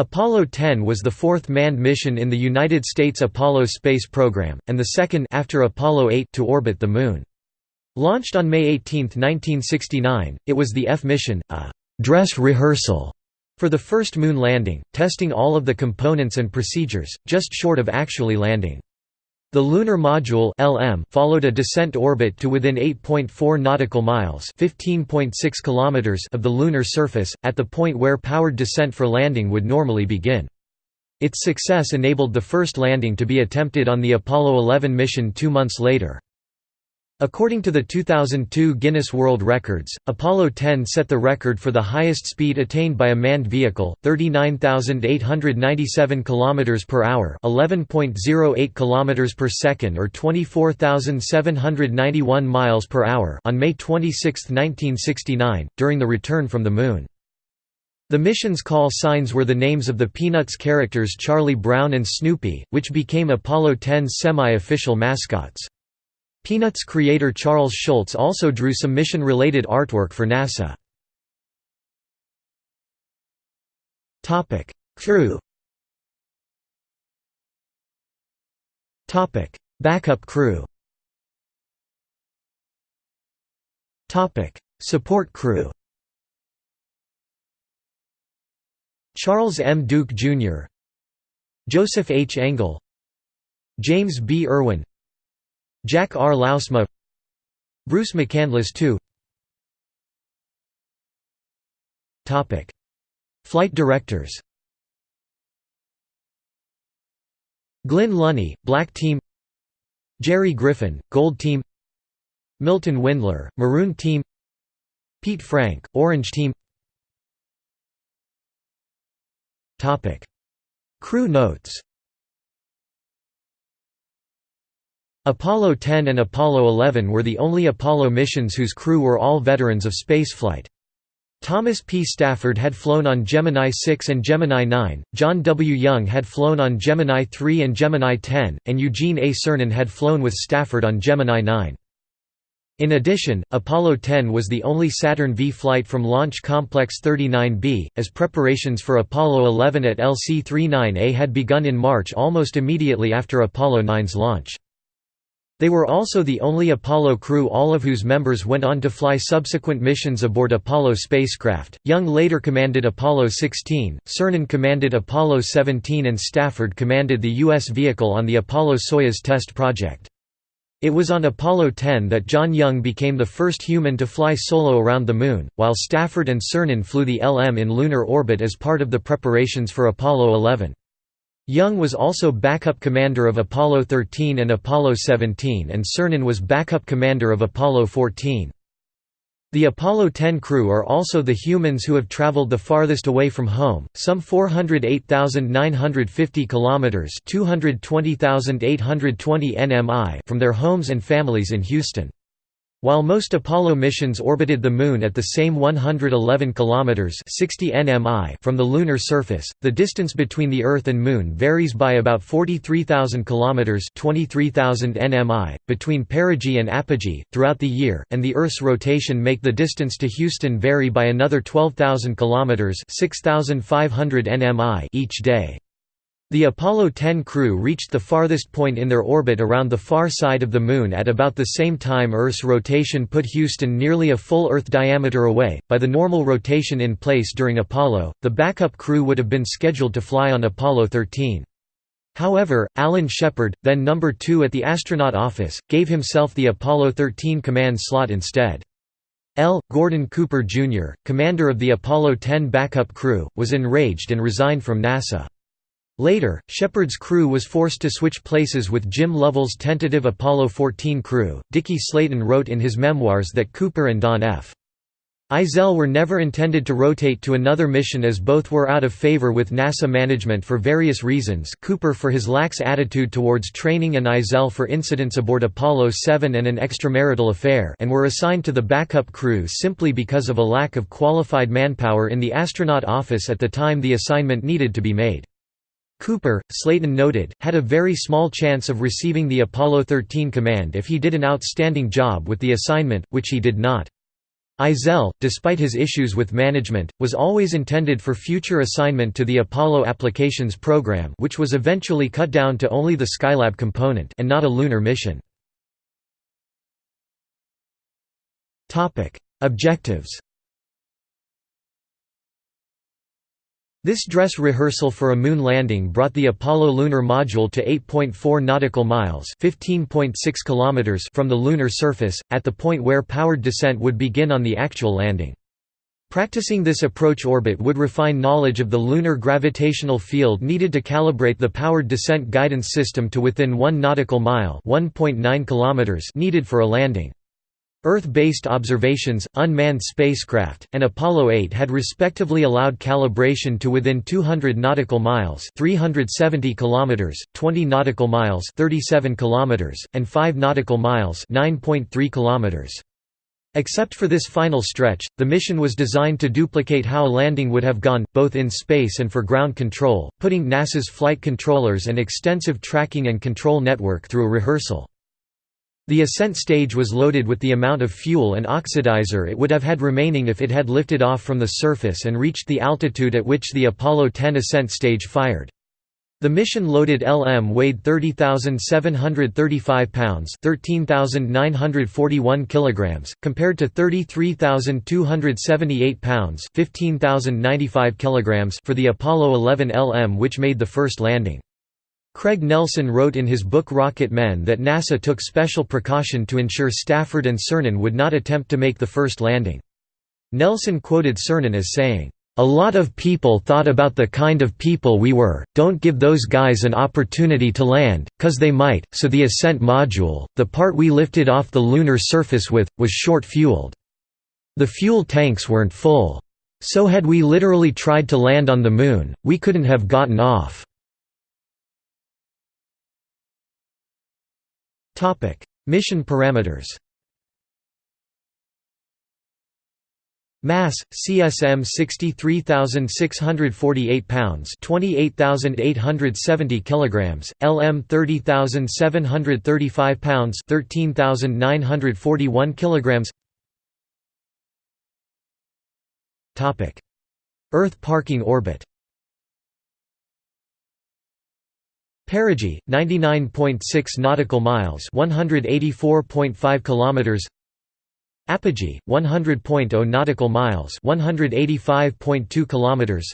Apollo 10 was the fourth manned mission in the United States Apollo space program, and the second after Apollo 8 to orbit the Moon. Launched on May 18, 1969, it was the F mission, a «dress rehearsal» for the first Moon landing, testing all of the components and procedures, just short of actually landing. The lunar module (LM) followed a descent orbit to within 8.4 nautical miles (15.6 kilometers) of the lunar surface, at the point where powered descent for landing would normally begin. Its success enabled the first landing to be attempted on the Apollo 11 mission 2 months later. According to the 2002 Guinness World Records, Apollo 10 set the record for the highest speed attained by a manned vehicle, 39,897 km per hour, 11.08 km per second or 24,791 miles per hour on May 26, 1969, during the return from the Moon. The mission's call signs were the names of the Peanuts characters Charlie Brown and Snoopy, which became Apollo 10's semi-official mascots. Peanuts creator Charles Schulz also drew some mission-related artwork for NASA. Crew Backup crew Support crew Charles M. Duke, Jr. Joseph H. Engel James B. Irwin Jack R. Lousma Bruce McCandless II Flight directors. Glynn Lunney, Black Team. Jerry Griffin, Gold Team. Milton Windler, Maroon Team. Pete Frank, Orange Team. Crew notes Apollo 10 and Apollo 11 were the only Apollo missions whose crew were all veterans of spaceflight. Thomas P. Stafford had flown on Gemini 6 and Gemini 9, John W. Young had flown on Gemini 3 and Gemini 10, and Eugene A. Cernan had flown with Stafford on Gemini 9. In addition, Apollo 10 was the only Saturn V flight from Launch Complex 39B, as preparations for Apollo 11 at LC-39A had begun in March almost immediately after Apollo 9's launch. They were also the only Apollo crew all of whose members went on to fly subsequent missions aboard Apollo spacecraft. Young later commanded Apollo 16, Cernan commanded Apollo 17 and Stafford commanded the U.S. vehicle on the Apollo-Soyuz test project. It was on Apollo 10 that John Young became the first human to fly solo around the Moon, while Stafford and Cernan flew the LM in lunar orbit as part of the preparations for Apollo 11. Young was also backup commander of Apollo 13 and Apollo 17 and Cernan was backup commander of Apollo 14. The Apollo 10 crew are also the humans who have traveled the farthest away from home, some 408,950 kilometers, 220,820 nmi from their homes and families in Houston. While most Apollo missions orbited the Moon at the same 111 km 60 nmi from the lunar surface, the distance between the Earth and Moon varies by about 43,000 km 23,000 nmi, between perigee and apogee, throughout the year, and the Earth's rotation make the distance to Houston vary by another 12,000 km 6,500 nmi each day. The Apollo 10 crew reached the farthest point in their orbit around the far side of the Moon at about the same time Earth's rotation put Houston nearly a full Earth diameter away. By the normal rotation in place during Apollo, the backup crew would have been scheduled to fly on Apollo 13. However, Alan Shepard, then number 2 at the astronaut office, gave himself the Apollo 13 command slot instead. L. Gordon Cooper, Jr., commander of the Apollo 10 backup crew, was enraged and resigned from NASA. Later, Shepard's crew was forced to switch places with Jim Lovell's tentative Apollo 14 crew. Dickie Slayton wrote in his memoirs that Cooper and Don F. Eisele were never intended to rotate to another mission as both were out of favor with NASA management for various reasons Cooper for his lax attitude towards training and Eisele for incidents aboard Apollo 7 and an extramarital affair and were assigned to the backup crew simply because of a lack of qualified manpower in the astronaut office at the time the assignment needed to be made. Cooper, Slayton noted, had a very small chance of receiving the Apollo 13 command if he did an outstanding job with the assignment, which he did not. Eisele, despite his issues with management, was always intended for future assignment to the Apollo Applications Program which was eventually cut down to only the Skylab component and not a lunar mission. Objectives This dress rehearsal for a moon landing brought the Apollo lunar module to 8.4 nautical miles (15.6 kilometers) from the lunar surface, at the point where powered descent would begin on the actual landing. Practicing this approach orbit would refine knowledge of the lunar gravitational field needed to calibrate the powered descent guidance system to within 1 nautical mile (1.9 kilometers) needed for a landing. Earth-based observations, unmanned spacecraft, and Apollo 8 had respectively allowed calibration to within 200 nautical miles (370 kilometers), 20 nautical miles (37 kilometers), and 5 nautical miles (9.3 kilometers). Except for this final stretch, the mission was designed to duplicate how a landing would have gone, both in space and for ground control, putting NASA's flight controllers and extensive tracking and control network through a rehearsal. The ascent stage was loaded with the amount of fuel and oxidizer it would have had remaining if it had lifted off from the surface and reached the altitude at which the Apollo 10 ascent stage fired. The mission-loaded LM weighed 30,735 pounds (13,941 kilograms), compared to 33,278 pounds (15,095 kilograms) for the Apollo 11 LM which made the first landing. Craig Nelson wrote in his book Rocket Men that NASA took special precaution to ensure Stafford and Cernan would not attempt to make the first landing. Nelson quoted Cernan as saying, "...a lot of people thought about the kind of people we were, don't give those guys an opportunity to land, cause they might, so the ascent module, the part we lifted off the lunar surface with, was short-fueled. The fuel tanks weren't full. So had we literally tried to land on the Moon, we couldn't have gotten off." Mission parameters Mass CSM 63648 pounds 28870 kilograms LM 30735 pounds 13941 kilograms. Topic. Earth parking orbit Perigee, 99.6 nautical miles, 184.5 kilometers. Apogee, 100.0 nautical miles, 185.2 kilometers.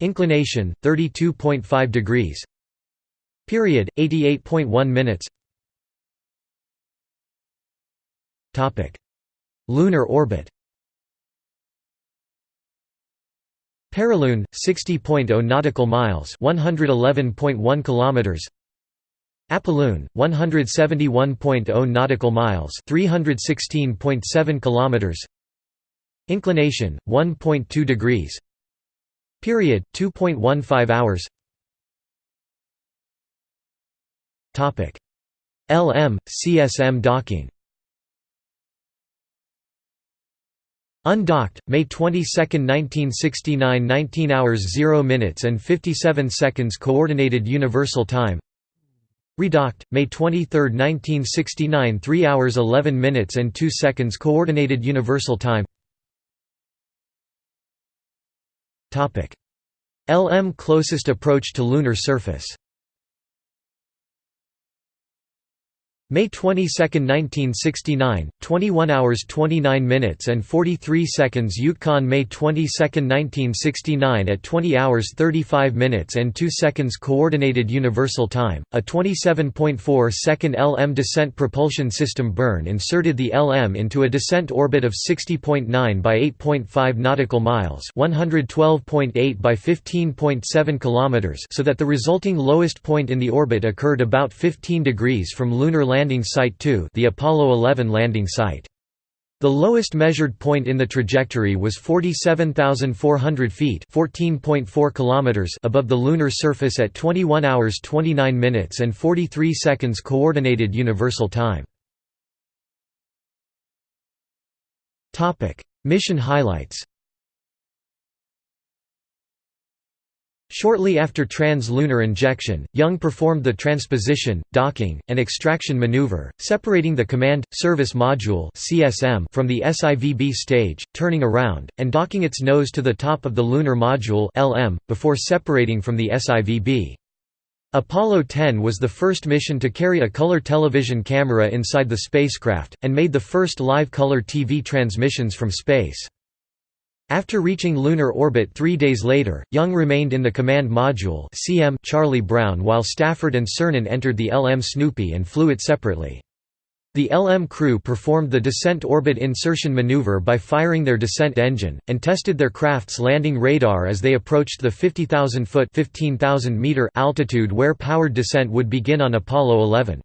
Inclination, 32.5 degrees. Period, 88.1 minutes. Topic: Lunar orbit. Perilune, 60.0 nautical miles, 111.1 kilometers. Apolune, 171.0 nautical miles, 316.7 kilometers. Inclination, 1.2 degrees. Period, 2.15 hours. Topic: LM CSM docking. Undocked, May 22, 1969 19 hours 0 minutes and 57 seconds Coordinated Universal Time. Redocked, May 23, 1969 3 hours 11 minutes and 2 seconds Coordinated Universal Time. LM closest approach to lunar surface May 22, 1969, 21 hours 29 minutes and 43 seconds Yukon May 22, 1969 at 20 hours 35 minutes and 2 seconds Coordinated Universal Time, a 27.4 second LM descent propulsion system burn inserted the LM into a descent orbit of 60.9 by 8.5 nautical miles 112.8 by 15.7 kilometers so that the resulting lowest point in the orbit occurred about 15 degrees from lunar landing site 2 the Apollo 11 landing site. The lowest measured point in the trajectory was 47,400 feet (14.4 kilometers) above the lunar surface at 21 hours 29 minutes and 43 seconds Coordinated Universal Time. Topic: Mission highlights. Shortly after trans-lunar injection, Young performed the transposition, docking, and extraction maneuver, separating the Command – Service Module from the SIVB stage, turning around, and docking its nose to the top of the Lunar Module before separating from the SIVB. Apollo 10 was the first mission to carry a color television camera inside the spacecraft, and made the first live color TV transmissions from space. After reaching lunar orbit three days later, Young remained in the command module CM Charlie Brown while Stafford and Cernan entered the LM Snoopy and flew it separately. The LM crew performed the descent orbit insertion maneuver by firing their descent engine, and tested their craft's landing radar as they approached the 50,000-foot altitude where powered descent would begin on Apollo 11.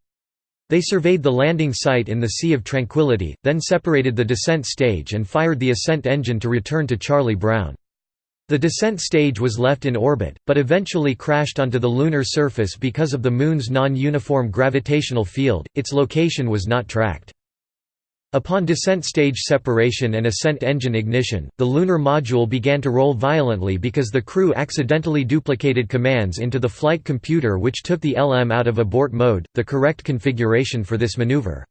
They surveyed the landing site in the Sea of Tranquility, then separated the descent stage and fired the ascent engine to return to Charlie Brown. The descent stage was left in orbit, but eventually crashed onto the lunar surface because of the Moon's non-uniform gravitational field, its location was not tracked. Upon descent stage separation and ascent engine ignition, the lunar module began to roll violently because the crew accidentally duplicated commands into the flight computer which took the LM out of abort mode, the correct configuration for this maneuver.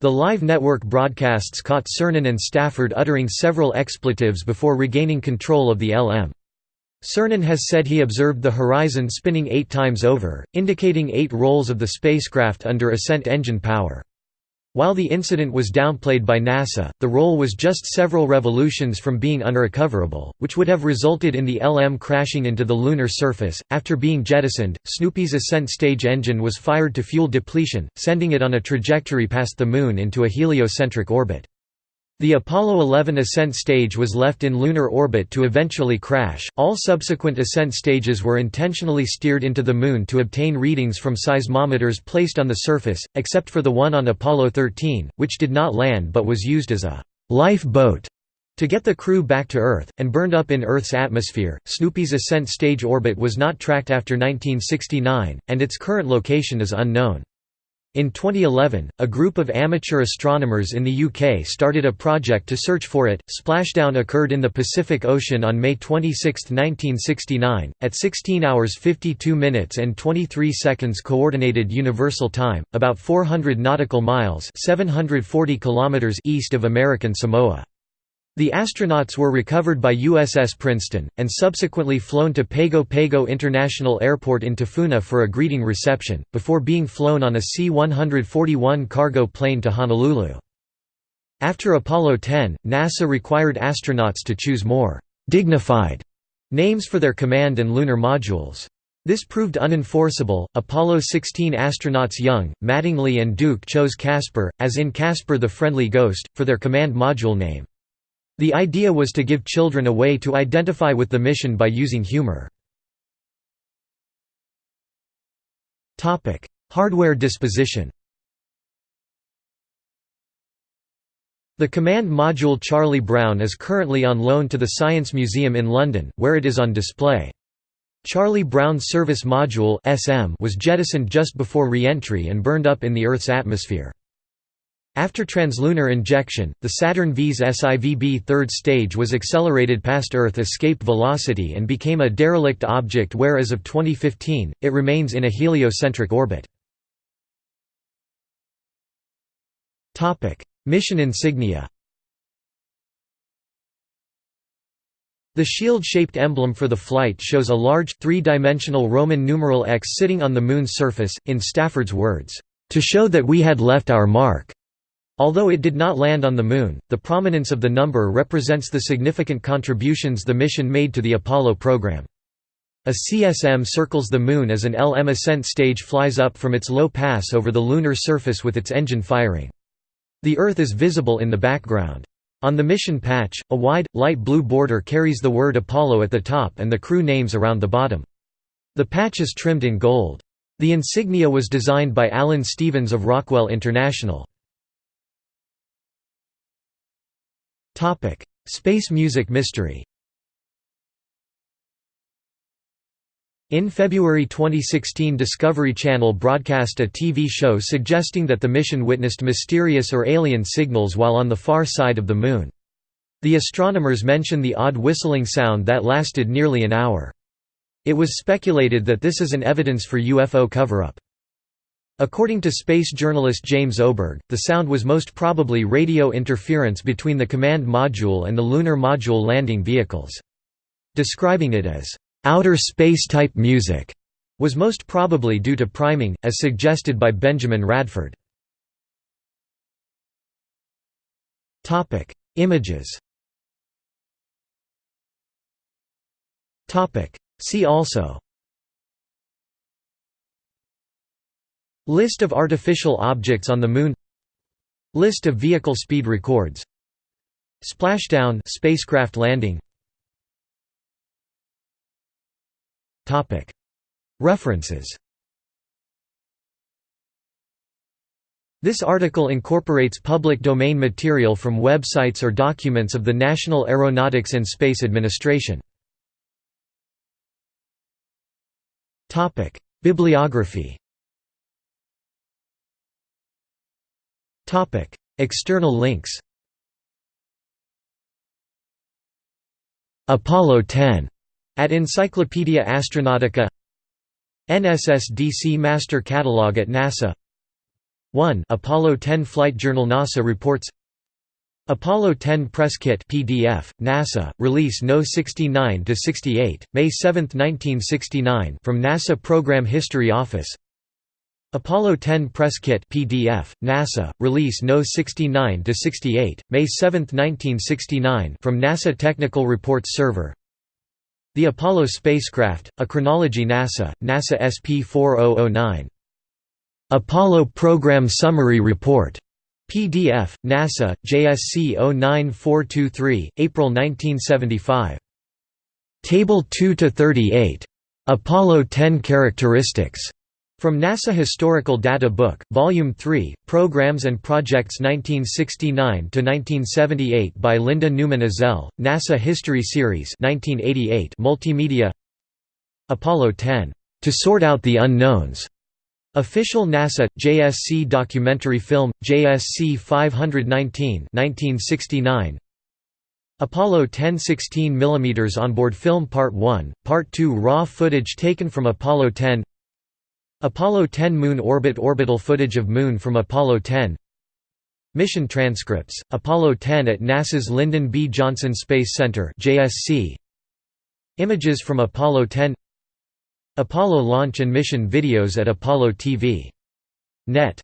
The live network broadcasts caught Cernan and Stafford uttering several expletives before regaining control of the LM. Cernan has said he observed the horizon spinning eight times over, indicating eight rolls of the spacecraft under ascent engine power. While the incident was downplayed by NASA, the roll was just several revolutions from being unrecoverable, which would have resulted in the LM crashing into the lunar surface. After being jettisoned, Snoopy's ascent stage engine was fired to fuel depletion, sending it on a trajectory past the Moon into a heliocentric orbit. The Apollo 11 ascent stage was left in lunar orbit to eventually crash. All subsequent ascent stages were intentionally steered into the Moon to obtain readings from seismometers placed on the surface, except for the one on Apollo 13, which did not land but was used as a life boat to get the crew back to Earth, and burned up in Earth's atmosphere. Snoopy's ascent stage orbit was not tracked after 1969, and its current location is unknown. In 2011, a group of amateur astronomers in the UK started a project to search for it. Splashdown occurred in the Pacific Ocean on May 26, 1969, at 16 hours 52 minutes and 23 seconds coordinated universal time, about 400 nautical miles (740 kilometers) east of American Samoa. The astronauts were recovered by USS Princeton, and subsequently flown to Pago Pago International Airport in Tafuna for a greeting reception, before being flown on a C-141 cargo plane to Honolulu. After Apollo 10, NASA required astronauts to choose more «dignified» names for their command and lunar modules. This proved unenforceable. Apollo 16 astronauts Young, Mattingly, and Duke chose Casper, as in Casper the Friendly Ghost, for their command module name. The idea was to give children a way to identify with the mission by using humor. Hardware disposition The command module Charlie Brown is currently on loan to the Science Museum in London, where it is on display. Charlie Brown Service Module was jettisoned just before re-entry and burned up in the Earth's atmosphere. After translunar injection, the Saturn V's SIVB third stage was accelerated past Earth escape velocity and became a derelict object where as of 2015, it remains in a heliocentric orbit. Mission insignia The shield-shaped emblem for the flight shows a large, three-dimensional Roman numeral X sitting on the Moon's surface, in Stafford's words, "...to show that we had left our mark." Although it did not land on the Moon, the prominence of the number represents the significant contributions the mission made to the Apollo program. A CSM circles the Moon as an LM ascent stage flies up from its low pass over the lunar surface with its engine firing. The Earth is visible in the background. On the mission patch, a wide, light blue border carries the word Apollo at the top and the crew names around the bottom. The patch is trimmed in gold. The insignia was designed by Alan Stevens of Rockwell International. Space music mystery. In February 2016 Discovery Channel broadcast a TV show suggesting that the mission witnessed mysterious or alien signals while on the far side of the Moon. The astronomers mention the odd whistling sound that lasted nearly an hour. It was speculated that this is an evidence for UFO cover-up. According to space journalist James Oberg, the sound was most probably radio interference between the command module and the lunar module landing vehicles. Describing it as outer space-type music was most probably due to priming, as suggested by Benjamin Radford. Images See also List of artificial objects on the Moon. List of vehicle speed records. Splashdown spacecraft landing. References. This article incorporates public domain material from websites or documents of the National Aeronautics and Space Administration. Bibliography External links Apollo 10 at Encyclopaedia Astronautica NSSDC Master Catalog at NASA 1 Apollo 10 Flight Journal NASA reports Apollo 10 Press Kit PDF, NASA, release No. 69–68, May 7, 1969 from NASA Program History Office Apollo 10 Press Kit PDF, NASA, release No. 69–68, May 7, 1969 from NASA Technical Reports Server The Apollo Spacecraft, A Chronology NASA, NASA SP 4009 Apollo Program Summary Report. PDF, NASA, JSC 09423, April 1975. Table 2–38. Apollo 10 Characteristics. From NASA Historical Data Book, Volume 3, Programs and Projects 1969–1978 by Linda Newman Ezell, NASA History Series 1988 Multimedia Apollo 10. To Sort Out the Unknowns. Official NASA JSC documentary film JSC 519 1969 Apollo 10 16 mm onboard film Part 1 Part 2 raw footage taken from Apollo 10 Apollo 10 moon orbit orbital footage of moon from Apollo 10 Mission transcripts. Apollo 10 at NASA's Lyndon B. Johnson Space Center Images from Apollo 10 Apollo launch and mission videos at Apollo TV. Net